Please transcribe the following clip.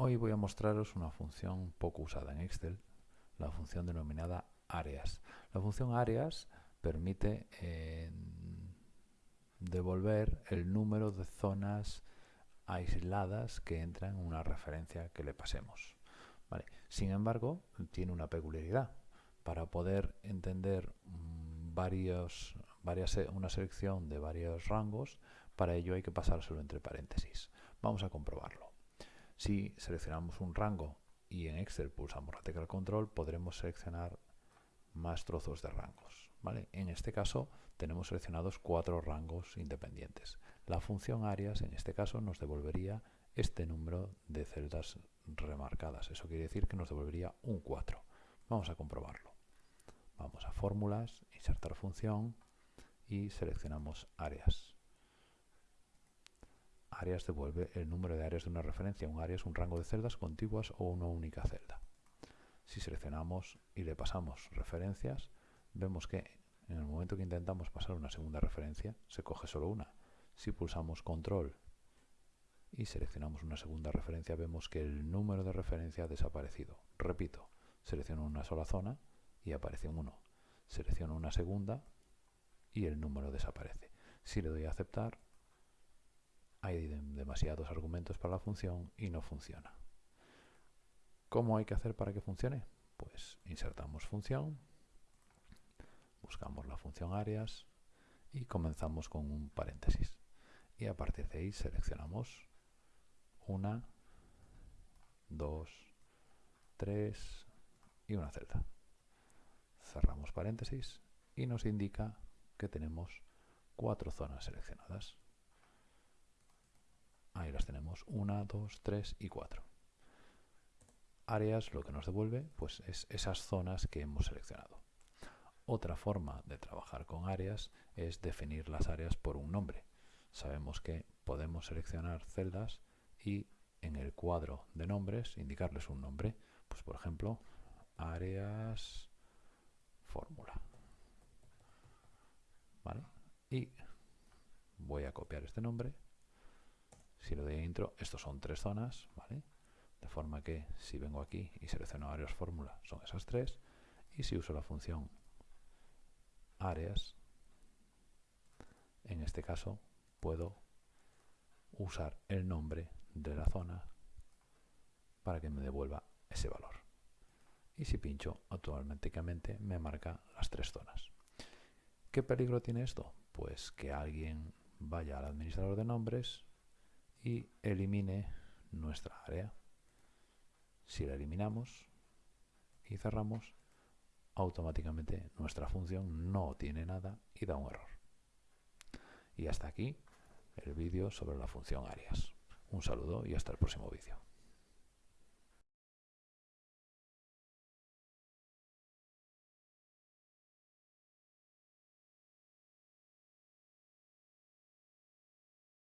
Hoy voy a mostraros una función poco usada en Excel, la función denominada áreas. La función áreas permite eh, devolver el número de zonas aisladas que entran en una referencia que le pasemos. Sin embargo, tiene una peculiaridad. Para poder entender mm, varias, una selección de varios rangos, para ello hay que pasárselo entre paréntesis. Vamos a comprobarlo. Si seleccionamos un rango y en Excel pulsamos la tecla control, podremos seleccionar más trozos de rangos. ¿vale? En este caso tenemos seleccionados cuatro rangos independientes. La función áreas en este caso nos devolvería este número de celdas remarcadas. Eso quiere decir que nos devolvería un 4. Vamos a comprobarlo. Vamos a fórmulas, insertar función y seleccionamos áreas áreas devuelve el número de áreas de una referencia. Un área es un rango de celdas contiguas o una única celda. Si seleccionamos y le pasamos referencias, vemos que en el momento que intentamos pasar una segunda referencia, se coge solo una. Si pulsamos control y seleccionamos una segunda referencia, vemos que el número de referencia ha desaparecido. Repito, selecciono una sola zona y aparece un 1. Selecciono una segunda y el número desaparece. Si le doy a aceptar, demasiados argumentos para la función y no funciona. ¿Cómo hay que hacer para que funcione? Pues insertamos función, buscamos la función áreas y comenzamos con un paréntesis. Y a partir de ahí seleccionamos una, dos, tres y una celda. Cerramos paréntesis y nos indica que tenemos cuatro zonas seleccionadas. Ahí las tenemos, 1, 2, 3 y 4. Áreas lo que nos devuelve pues es esas zonas que hemos seleccionado. Otra forma de trabajar con áreas es definir las áreas por un nombre. Sabemos que podemos seleccionar celdas y en el cuadro de nombres indicarles un nombre. Pues por ejemplo, áreas fórmula. ¿Vale? Y voy a copiar este nombre si lo de intro, estos son tres zonas, ¿vale? De forma que si vengo aquí y selecciono áreas fórmula, son esas tres. Y si uso la función áreas, en este caso puedo usar el nombre de la zona para que me devuelva ese valor. Y si pincho, automáticamente me marca las tres zonas. ¿Qué peligro tiene esto? Pues que alguien vaya al administrador de nombres y elimine nuestra área. Si la eliminamos y cerramos, automáticamente nuestra función no tiene nada y da un error. Y hasta aquí el vídeo sobre la función áreas. Un saludo y hasta el próximo vídeo.